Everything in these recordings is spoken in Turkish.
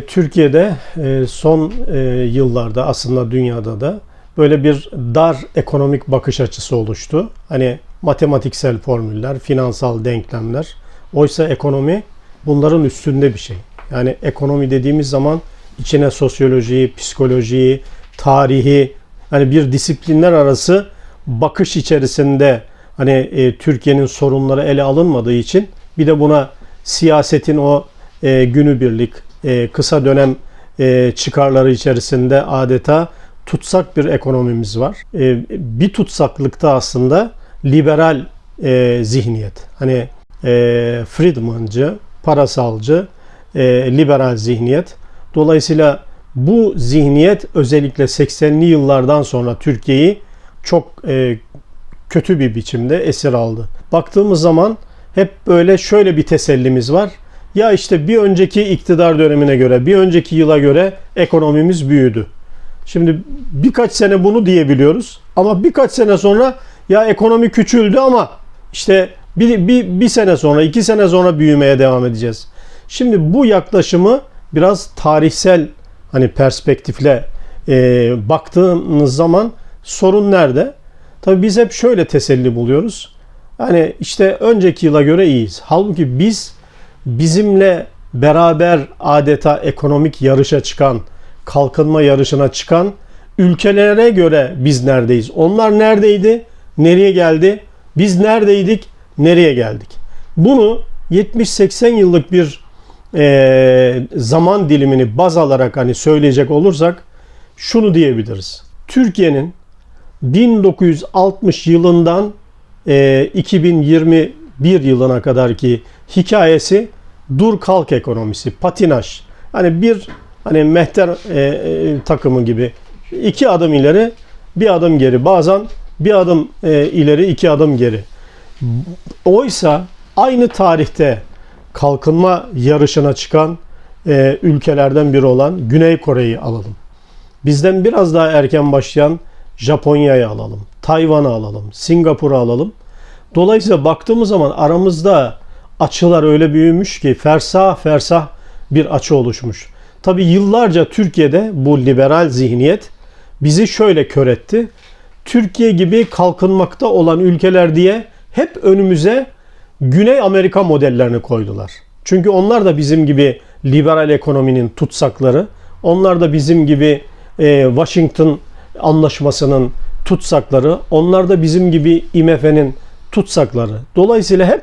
Türkiye'de e, son e, yıllarda aslında dünyada da böyle bir dar ekonomik bakış açısı oluştu. Hani matematiksel formüller, finansal denklemler. Oysa ekonomi bunların üstünde bir şey. Yani ekonomi dediğimiz zaman içine sosyolojiyi, psikolojiyi, tarihi, hani bir disiplinler arası bakış içerisinde hani e, Türkiye'nin sorunları ele alınmadığı için bir de buna siyasetin o günübirlik, e, kısa dönem e, çıkarları içerisinde adeta tutsak bir ekonomimiz var. E, bir tutsaklıkta aslında liberal zihniyet. Hani Friedmancı, parasalcı, liberal zihniyet. Dolayısıyla bu zihniyet özellikle 80'li yıllardan sonra Türkiye'yi çok kötü bir biçimde esir aldı. Baktığımız zaman hep böyle şöyle bir tesellimiz var. Ya işte bir önceki iktidar dönemine göre, bir önceki yıla göre ekonomimiz büyüdü. Şimdi birkaç sene bunu diyebiliyoruz ama birkaç sene sonra ya ekonomi küçüldü ama işte bir, bir, bir sene sonra, iki sene sonra büyümeye devam edeceğiz. Şimdi bu yaklaşımı biraz tarihsel hani perspektifle e, baktığınız zaman sorun nerede? Tabii biz hep şöyle teselli buluyoruz. Hani işte önceki yıla göre iyiyiz. Halbuki biz bizimle beraber adeta ekonomik yarışa çıkan, kalkınma yarışına çıkan ülkelere göre biz neredeyiz? Onlar neredeydi? Nereye geldi? Biz neredeydik? Nereye geldik? Bunu 70-80 yıllık bir e, zaman dilimini baz alarak hani söyleyecek olursak şunu diyebiliriz. Türkiye'nin 1960 yılından e, 2021 yılına kadar ki hikayesi dur kalk ekonomisi, patinaj. Hani bir hani mehter e, e, takımı gibi iki adım ileri, bir adım geri. Bazen bir adım e, ileri, iki adım geri. Oysa aynı tarihte kalkınma yarışına çıkan e, ülkelerden biri olan Güney Kore'yi alalım. Bizden biraz daha erken başlayan Japonya'yı alalım, Tayvan'ı alalım, Singapur'u alalım. Dolayısıyla baktığımız zaman aramızda açılar öyle büyümüş ki fersah fersah bir açı oluşmuş. Tabi yıllarca Türkiye'de bu liberal zihniyet bizi şöyle kör etti. Türkiye gibi kalkınmakta olan ülkeler diye hep önümüze Güney Amerika modellerini koydular. Çünkü onlar da bizim gibi liberal ekonominin tutsakları. Onlar da bizim gibi e, Washington anlaşmasının tutsakları. Onlar da bizim gibi IMF'nin tutsakları. Dolayısıyla hep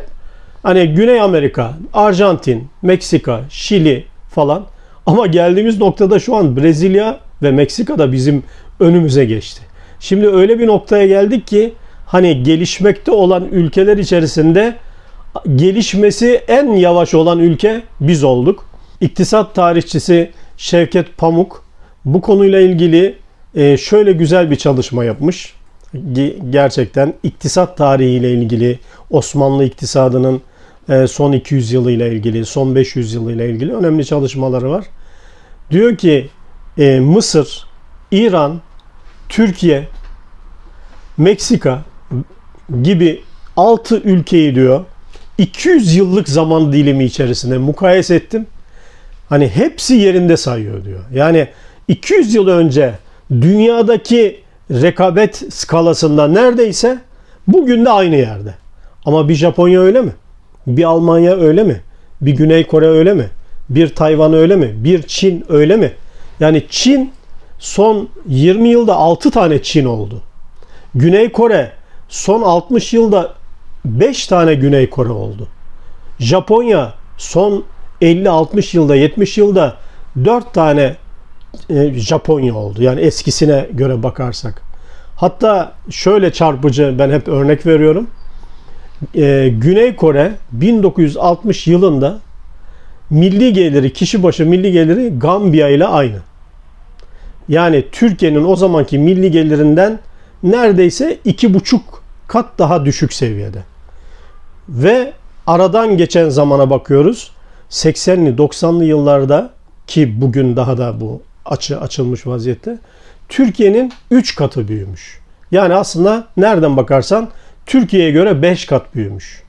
hani Güney Amerika, Arjantin, Meksika, Şili falan ama geldiğimiz noktada şu an Brezilya ve Meksika da bizim önümüze geçti. Şimdi öyle bir noktaya geldik ki hani gelişmekte olan ülkeler içerisinde gelişmesi en yavaş olan ülke biz olduk. İktisat tarihçisi Şevket Pamuk bu konuyla ilgili e, şöyle güzel bir çalışma yapmış. Gerçekten iktisat tarihiyle ilgili Osmanlı iktisadının e, son 200 yılıyla ilgili, son 500 yılıyla ilgili önemli çalışmaları var. Diyor ki e, Mısır, İran, Türkiye, Meksika gibi 6 ülkeyi diyor 200 yıllık zaman dilimi içerisinde mukayese ettim. Hani hepsi yerinde sayıyor diyor. Yani 200 yıl önce dünyadaki rekabet skalasında neredeyse bugün de aynı yerde. Ama bir Japonya öyle mi? Bir Almanya öyle mi? Bir Güney Kore öyle mi? Bir Tayvan öyle mi? Bir Çin öyle mi? Yani Çin son 20 yılda 6 tane Çin oldu. Güney Kore son 60 yılda 5 tane Güney Kore oldu. Japonya son 50-60 yılda 70 yılda 4 tane e, Japonya oldu. Yani eskisine göre bakarsak. Hatta şöyle çarpıcı ben hep örnek veriyorum. E, Güney Kore 1960 yılında milli geliri, kişi başı milli geliri Gambiya ile aynı. Yani Türkiye'nin o zamanki milli gelirinden neredeyse iki buçuk kat daha düşük seviyede. Ve aradan geçen zamana bakıyoruz. 80'li 90'lı yıllarda ki bugün daha da bu açı açılmış vaziyette. Türkiye'nin 3 katı büyümüş. Yani aslında nereden bakarsan Türkiye'ye göre 5 kat büyümüş.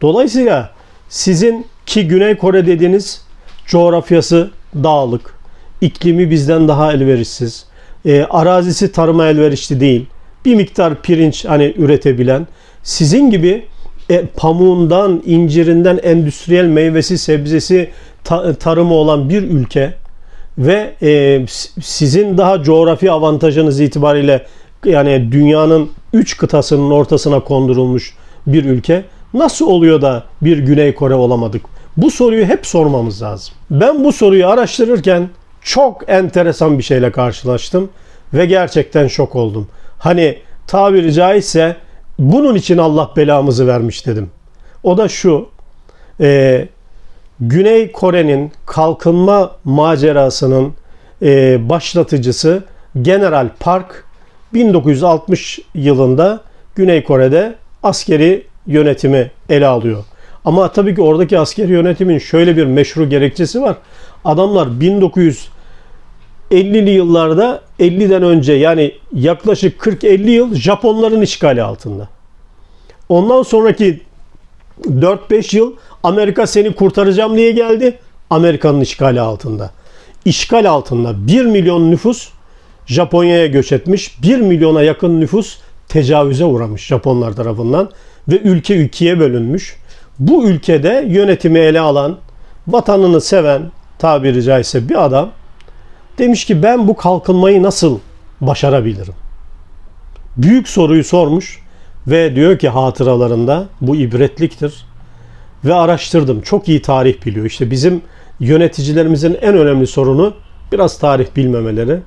Dolayısıyla sizin ki Güney Kore dediğiniz coğrafyası dağlık, iklimi bizden daha elverişsiz, e, arazisi tarıma elverişli değil, bir miktar pirinç hani üretebilen, sizin gibi e, pamuğundan, incirinden endüstriyel meyvesi, sebzesi, ta- tarımı olan bir ülke ve e, sizin daha coğrafi avantajınız itibariyle yani dünyanın üç kıtasının ortasına kondurulmuş bir ülke nasıl oluyor da bir Güney Kore olamadık? Bu soruyu hep sormamız lazım. Ben bu soruyu araştırırken çok enteresan bir şeyle karşılaştım ve gerçekten şok oldum. Hani tabiri caizse bunun için Allah belamızı vermiş dedim. O da şu. e, Güney Kore'nin kalkınma macerasının e, başlatıcısı General Park 1960 yılında Güney Kore'de askeri yönetimi ele alıyor. Ama tabii ki oradaki askeri yönetimin şöyle bir meşru gerekçesi var. Adamlar 1950'li yıllarda 50'den önce yani yaklaşık 40-50 yıl Japonların işgali altında. Ondan sonraki 4-5 yıl Amerika seni kurtaracağım diye geldi. Amerika'nın işgali altında. İşgal altında 1 milyon nüfus Japonya'ya göç etmiş. 1 milyona yakın nüfus tecavüze uğramış Japonlar tarafından ve ülke ikiye bölünmüş. Bu ülkede yönetimi ele alan, vatanını seven tabiri caizse bir adam demiş ki ben bu kalkınmayı nasıl başarabilirim? Büyük soruyu sormuş ve diyor ki hatıralarında bu ibretliktir. Ve araştırdım. Çok iyi tarih biliyor. İşte bizim yöneticilerimizin en önemli sorunu biraz tarih bilmemeleri.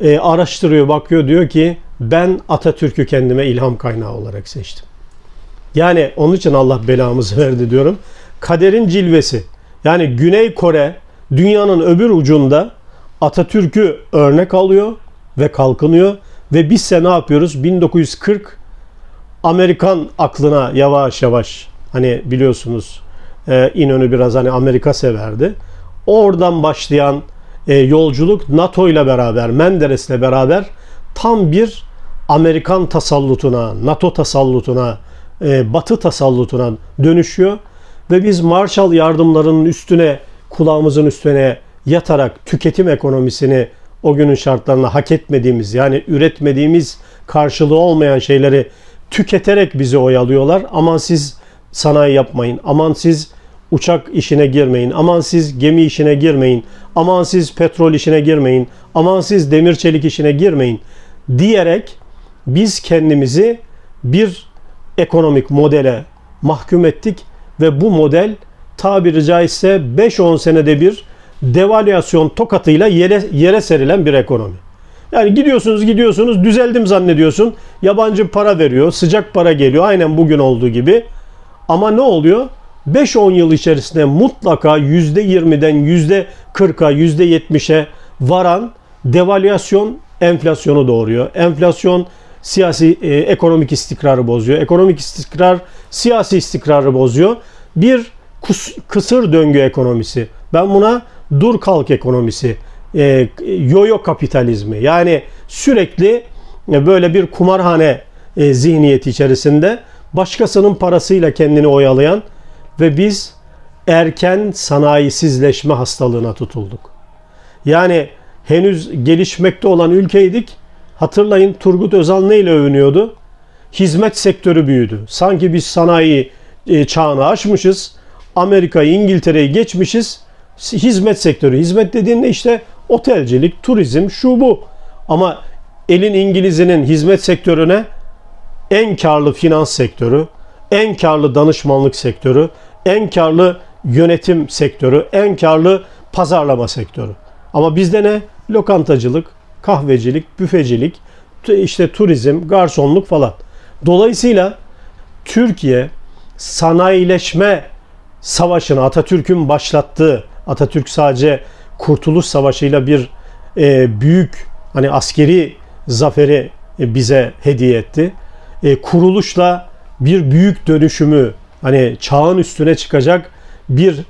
E, araştırıyor, bakıyor diyor ki ben Atatürk'ü kendime ilham kaynağı olarak seçtim. Yani onun için Allah belamızı verdi diyorum. Kaderin cilvesi. Yani Güney Kore dünyanın öbür ucunda Atatürk'ü örnek alıyor ve kalkınıyor ve bizse ne yapıyoruz? 1940 Amerikan aklına yavaş yavaş hani biliyorsunuz e, İnönü biraz hani Amerika severdi. Oradan başlayan e, yolculuk NATO ile beraber, Menderes'le beraber tam bir Amerikan tasallutuna, NATO tasallutuna, e, Batı tasallutuna dönüşüyor ve biz Marshall yardımlarının üstüne kulağımızın üstüne yatarak tüketim ekonomisini o günün şartlarına hak etmediğimiz yani üretmediğimiz karşılığı olmayan şeyleri tüketerek bizi oyalıyorlar. Aman siz sanayi yapmayın. Aman siz uçak işine girmeyin. Aman siz gemi işine girmeyin. Aman siz petrol işine girmeyin. Aman siz demir çelik işine girmeyin diyerek biz kendimizi bir ekonomik modele mahkum ettik ve bu model tabiri caizse 5-10 senede bir devalüasyon tokatıyla yere, yere serilen bir ekonomi. Yani gidiyorsunuz gidiyorsunuz düzeldim zannediyorsun. Yabancı para veriyor, sıcak para geliyor aynen bugün olduğu gibi. Ama ne oluyor? 5-10 yıl içerisinde mutlaka %20'den %40'a, %70'e varan devalüasyon enflasyonu doğuruyor. Enflasyon siyasi e, ekonomik istikrarı bozuyor. Ekonomik istikrar siyasi istikrarı bozuyor. Bir kus, kısır döngü ekonomisi. Ben buna dur kalk ekonomisi, e, yoyo kapitalizmi. Yani sürekli e, böyle bir kumarhane e, zihniyeti içerisinde başkasının parasıyla kendini oyalayan ve biz erken sanayisizleşme hastalığına tutulduk. Yani henüz gelişmekte olan ülkeydik. Hatırlayın Turgut Özal neyle övünüyordu? Hizmet sektörü büyüdü. Sanki biz sanayi e, çağını aşmışız. Amerika'yı, İngiltere'yi geçmişiz. Hizmet sektörü. Hizmet dediğinde işte otelcilik, turizm, şu bu. Ama elin İngilizinin hizmet sektörüne en karlı finans sektörü, en karlı danışmanlık sektörü, en karlı yönetim sektörü, en karlı pazarlama sektörü. Ama bizde ne? Lokantacılık, kahvecilik, büfecilik, işte turizm, garsonluk falan. Dolayısıyla Türkiye sanayileşme savaşını Atatürk'ün başlattığı, Atatürk sadece Kurtuluş Savaşı'yla bir e, büyük hani askeri zaferi e, bize hediye etti. E, kuruluşla bir büyük dönüşümü hani çağın üstüne çıkacak bir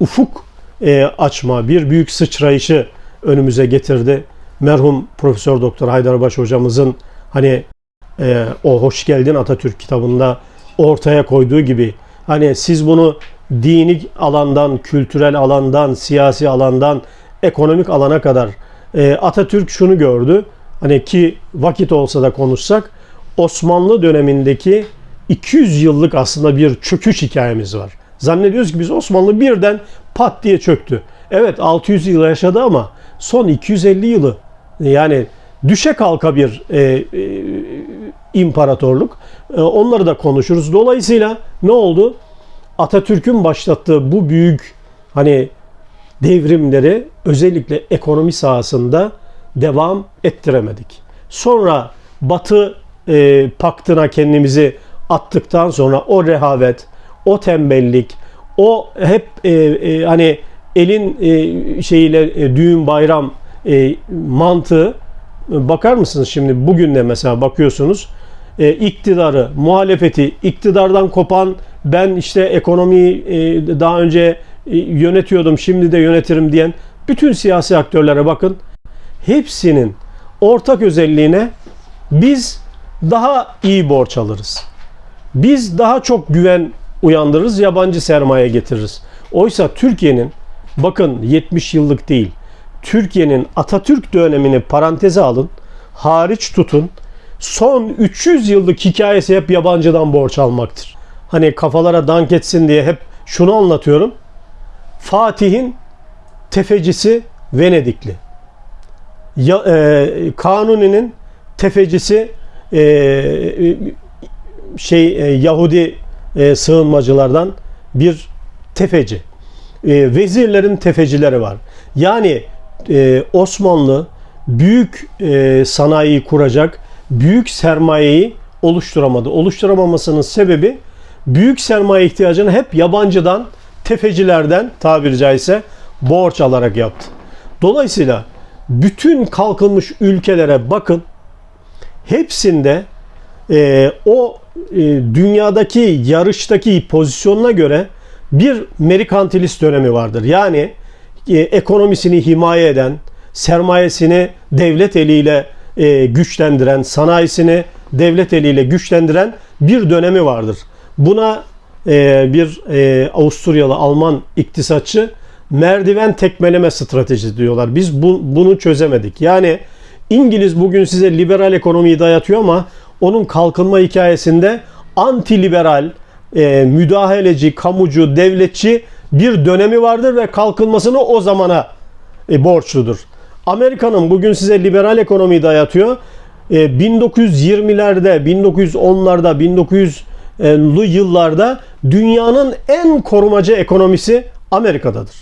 ufuk e, açma, bir büyük sıçrayışı önümüze getirdi. Merhum Profesör Doktor Haydarbaş hocamızın hani e, o Hoş Geldin Atatürk kitabında ortaya koyduğu gibi hani siz bunu dini alandan, kültürel alandan, siyasi alandan, ekonomik alana kadar e, Atatürk şunu gördü. Hani ki vakit olsa da konuşsak Osmanlı dönemindeki 200 yıllık aslında bir çöküş hikayemiz var. Zannediyoruz ki biz Osmanlı birden pat diye çöktü. Evet 600 yıl yaşadı ama son 250 yılı yani düşe kalka bir e, e, imparatorluk. E, onları da konuşuruz. Dolayısıyla ne oldu? Atatürk'ün başlattığı bu büyük hani devrimleri özellikle ekonomi sahasında devam ettiremedik. Sonra Batı e, paktına kendimizi attıktan sonra o rehavet, o tembellik, o hep e, e, hani elin e, şeyiyle e, düğün bayram e, mantığı bakar mısınız şimdi bugün de mesela bakıyorsunuz e, iktidarı, muhalefeti, iktidardan kopan ben işte ekonomiyi e, daha önce e, yönetiyordum şimdi de yönetirim diyen bütün siyasi aktörlere bakın. Hepsinin ortak özelliğine biz daha iyi borç alırız. Biz daha çok güven uyandırırız, yabancı sermaye getiririz. Oysa Türkiye'nin bakın 70 yıllık değil. Türkiye'nin Atatürk dönemini paranteze alın, hariç tutun. Son 300 yıllık hikayesi hep yabancıdan borç almaktır. Hani kafalara dank etsin diye hep şunu anlatıyorum. Fatih'in tefecisi Venedikli. Ya, e, Kanuni'nin tefecisi e, şey e, Yahudi e, sığınmacılardan bir tefeci. E, vezirlerin tefecileri var. Yani e, Osmanlı büyük e, sanayiyi kuracak, büyük sermayeyi oluşturamadı. Oluşturamamasının sebebi büyük sermaye ihtiyacını hep yabancıdan, tefecilerden tabiri caizse borç alarak yaptı. Dolayısıyla bütün kalkınmış ülkelere bakın. Hepsinde e, o e, dünyadaki yarıştaki pozisyonuna göre bir merkantilist dönemi vardır. Yani e, ekonomisini himaye eden, sermayesini devlet eliyle e, güçlendiren, sanayisini devlet eliyle güçlendiren bir dönemi vardır. Buna e, bir e, Avusturyalı Alman iktisatçı merdiven tekmeleme stratejisi diyorlar. Biz bu, bunu çözemedik. Yani İngiliz bugün size liberal ekonomiyi dayatıyor ama onun kalkınma hikayesinde anti liberal, e, müdahaleci, kamucu, devletçi bir dönemi vardır ve kalkınmasını o zamana e, borçludur. Amerika'nın bugün size liberal ekonomiyi dayatıyor. E, 1920'lerde, 1910'larda, 1900'lü yıllarda dünyanın en korumacı ekonomisi Amerika'dadır.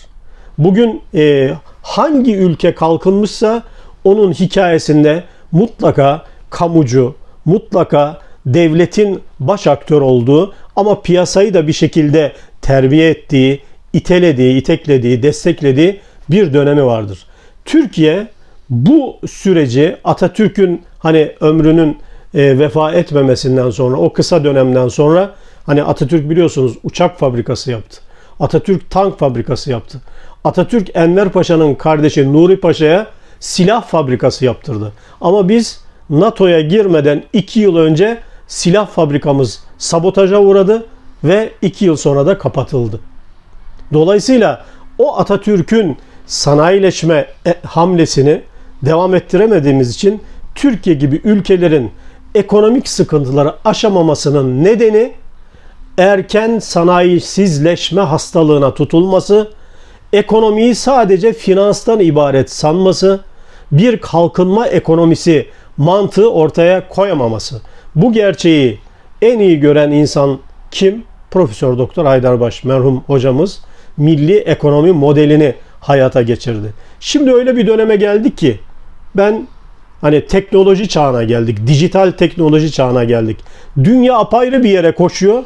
Bugün e, hangi ülke kalkınmışsa onun hikayesinde mutlaka kamucu, mutlaka devletin baş aktör olduğu ama piyasayı da bir şekilde terbiye ettiği, itelediği, iteklediği, desteklediği bir dönemi vardır. Türkiye bu süreci Atatürk'ün hani ömrünün e, vefa etmemesinden sonra o kısa dönemden sonra hani Atatürk biliyorsunuz uçak fabrikası yaptı. Atatürk tank fabrikası yaptı. Atatürk Enver Paşa'nın kardeşi Nuri Paşa'ya silah fabrikası yaptırdı. Ama biz NATO'ya girmeden 2 yıl önce silah fabrikamız sabotaja uğradı ve 2 yıl sonra da kapatıldı. Dolayısıyla o Atatürk'ün sanayileşme e, hamlesini devam ettiremediğimiz için Türkiye gibi ülkelerin ekonomik sıkıntıları aşamamasının nedeni erken sanayisizleşme hastalığına tutulması, ekonomiyi sadece finanstan ibaret sanması, bir kalkınma ekonomisi mantığı ortaya koyamaması. Bu gerçeği en iyi gören insan kim? Profesör Doktor Haydarbaş merhum hocamız milli ekonomi modelini hayata geçirdi. Şimdi öyle bir döneme geldik ki ben hani teknoloji çağına geldik. Dijital teknoloji çağına geldik. Dünya apayrı bir yere koşuyor.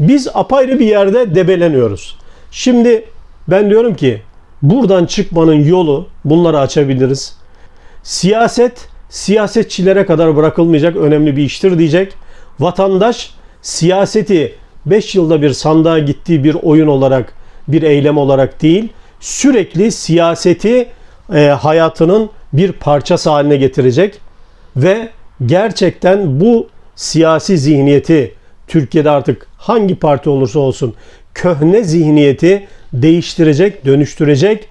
Biz apayrı bir yerde debeleniyoruz. Şimdi ben diyorum ki buradan çıkmanın yolu bunları açabiliriz. Siyaset siyasetçilere kadar bırakılmayacak önemli bir iştir diyecek. Vatandaş siyaseti 5 yılda bir sandığa gittiği bir oyun olarak, bir eylem olarak değil, sürekli siyaseti e, hayatının bir parçası haline getirecek ve gerçekten bu siyasi zihniyeti Türkiye'de artık hangi parti olursa olsun köhne zihniyeti değiştirecek, dönüştürecek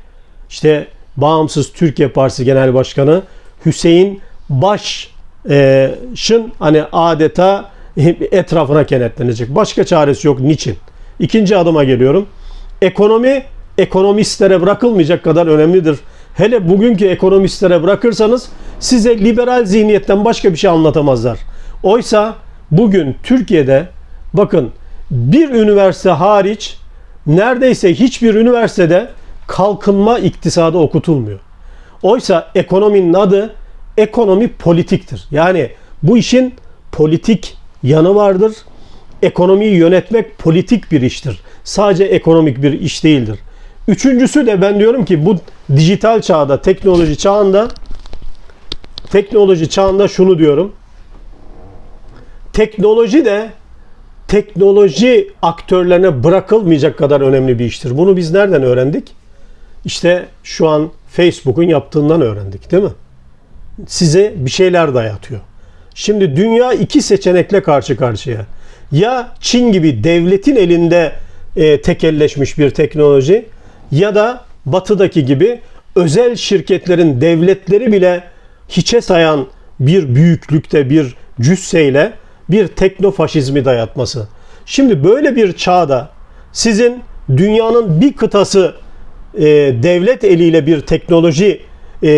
işte Bağımsız Türkiye Partisi Genel Başkanı Hüseyin Baş'ın hani adeta etrafına kenetlenecek. Başka çaresi yok. Niçin? İkinci adıma geliyorum. Ekonomi ekonomistlere bırakılmayacak kadar önemlidir. Hele bugünkü ekonomistlere bırakırsanız size liberal zihniyetten başka bir şey anlatamazlar. Oysa bugün Türkiye'de bakın bir üniversite hariç neredeyse hiçbir üniversitede kalkınma iktisadı okutulmuyor. Oysa ekonominin adı ekonomi politiktir. Yani bu işin politik yanı vardır. Ekonomiyi yönetmek politik bir iştir. Sadece ekonomik bir iş değildir. Üçüncüsü de ben diyorum ki bu dijital çağda, teknoloji çağında teknoloji çağında şunu diyorum. Teknoloji de teknoloji aktörlerine bırakılmayacak kadar önemli bir iştir. Bunu biz nereden öğrendik? İşte şu an Facebook'un yaptığından öğrendik değil mi? Size bir şeyler dayatıyor. Şimdi dünya iki seçenekle karşı karşıya. Ya Çin gibi devletin elinde e, tekelleşmiş bir teknoloji ya da batıdaki gibi özel şirketlerin devletleri bile hiçe sayan bir büyüklükte bir cüsseyle bir teknofaşizmi dayatması. Şimdi böyle bir çağda sizin dünyanın bir kıtası e, devlet eliyle bir teknoloji e,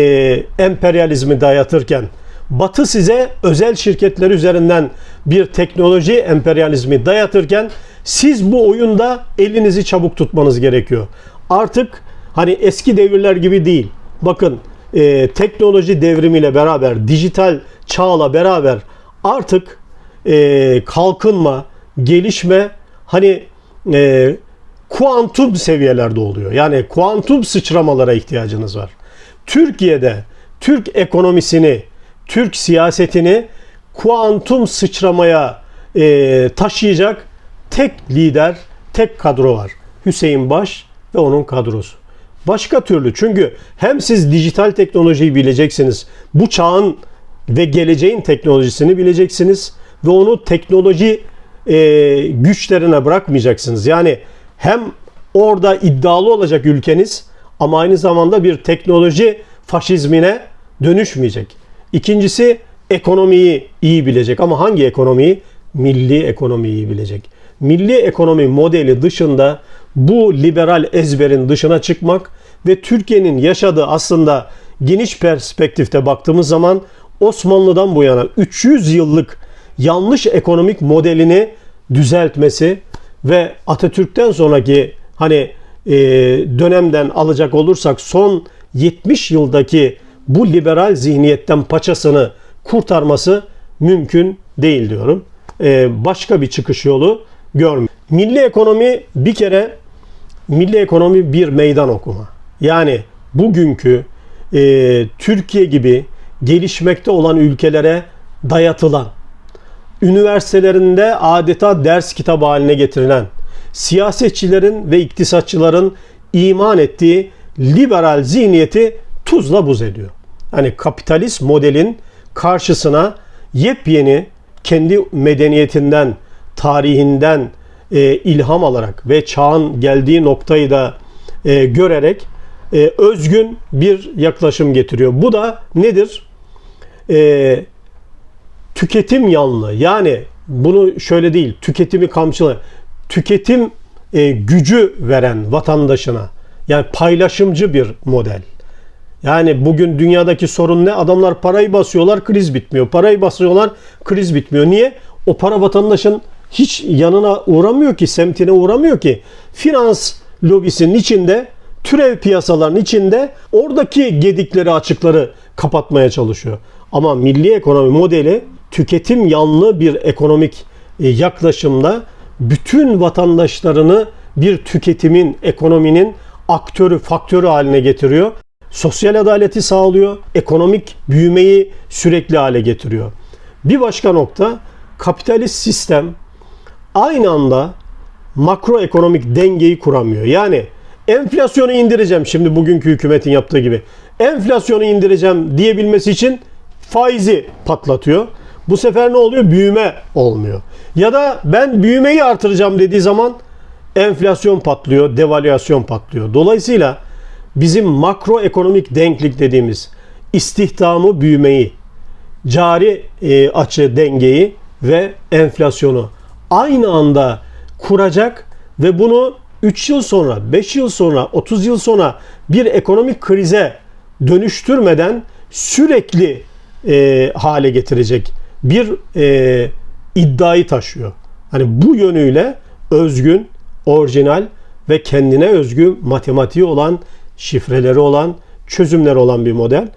emperyalizmi dayatırken Batı size özel şirketler üzerinden bir teknoloji emperyalizmi dayatırken siz bu oyunda elinizi çabuk tutmanız gerekiyor. Artık hani eski devirler gibi değil. Bakın e, teknoloji devrimiyle beraber, dijital çağla beraber artık e, kalkınma, gelişme hani e, kuantum seviyelerde oluyor. Yani kuantum sıçramalara ihtiyacınız var. Türkiye'de Türk ekonomisini, Türk siyasetini kuantum sıçramaya e, taşıyacak tek lider, tek kadro var. Hüseyin Baş ve onun kadrosu. Başka türlü çünkü hem siz dijital teknolojiyi bileceksiniz, bu çağın ve geleceğin teknolojisini bileceksiniz ve onu teknoloji e, güçlerine bırakmayacaksınız. Yani hem orada iddialı olacak ülkeniz ama aynı zamanda bir teknoloji faşizmine dönüşmeyecek. İkincisi ekonomiyi iyi bilecek ama hangi ekonomiyi? Milli ekonomiyi bilecek. Milli ekonomi modeli dışında bu liberal ezberin dışına çıkmak ve Türkiye'nin yaşadığı aslında geniş perspektifte baktığımız zaman Osmanlı'dan bu yana 300 yıllık yanlış ekonomik modelini düzeltmesi ve Atatürk'ten sonraki hani e, dönemden alacak olursak son 70 yıldaki bu liberal zihniyetten paçasını kurtarması mümkün değil diyorum. E, başka bir çıkış yolu görmüyor. Milli ekonomi bir kere milli ekonomi bir meydan okuma. Yani bugünkü e, Türkiye gibi gelişmekte olan ülkelere dayatılan, üniversitelerinde adeta ders kitabı haline getirilen, siyasetçilerin ve iktisatçıların iman ettiği liberal zihniyeti tuzla buz ediyor. Hani kapitalist modelin karşısına yepyeni kendi medeniyetinden, tarihinden e, ilham alarak ve çağın geldiği noktayı da e, görerek e, özgün bir yaklaşım getiriyor. Bu da nedir? E, tüketim yanlı. Yani bunu şöyle değil, tüketimi kamçılı. Tüketim e, gücü veren vatandaşına. Yani paylaşımcı bir model. Yani bugün dünyadaki sorun ne? Adamlar parayı basıyorlar, kriz bitmiyor. Parayı basıyorlar, kriz bitmiyor. Niye? O para vatandaşın hiç yanına uğramıyor ki, semtine uğramıyor ki. Finans lobisinin içinde, türev piyasaların içinde oradaki gedikleri, açıkları kapatmaya çalışıyor. Ama milli ekonomi modeli tüketim yanlı bir ekonomik e, yaklaşımda bütün vatandaşlarını bir tüketimin, ekonominin aktörü, faktörü haline getiriyor. Sosyal adaleti sağlıyor, ekonomik büyümeyi sürekli hale getiriyor. Bir başka nokta kapitalist sistem aynı anda makroekonomik dengeyi kuramıyor. Yani enflasyonu indireceğim şimdi bugünkü hükümetin yaptığı gibi. Enflasyonu indireceğim diyebilmesi için faizi patlatıyor. Bu sefer ne oluyor? Büyüme olmuyor. Ya da ben büyümeyi artıracağım dediği zaman enflasyon patlıyor, devalüasyon patlıyor. Dolayısıyla bizim makroekonomik denklik dediğimiz istihdamı büyümeyi, cari e, açı dengeyi ve enflasyonu aynı anda kuracak ve bunu 3 yıl sonra, 5 yıl sonra, 30 yıl sonra bir ekonomik krize dönüştürmeden sürekli e, hale getirecek bir e, iddiayı taşıyor. Hani bu yönüyle özgün, orijinal ve kendine özgü matematiği olan, şifreleri olan, çözümleri olan bir model.